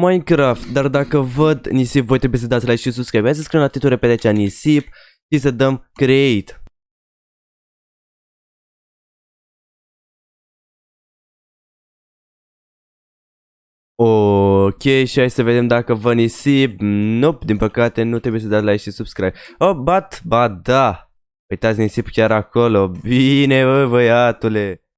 Minecraft, dar dacă văd nisip, voi trebuie să dați like și subscribe. Hai să scriem la titlul repede cea nisip și să dăm create. Ok, și hai să vedem dacă vă nisip. Nope, din păcate nu trebuie să dați like și subscribe. Oh, but, ba da. Uitați nisip chiar acolo. Bine, bă, băiatule.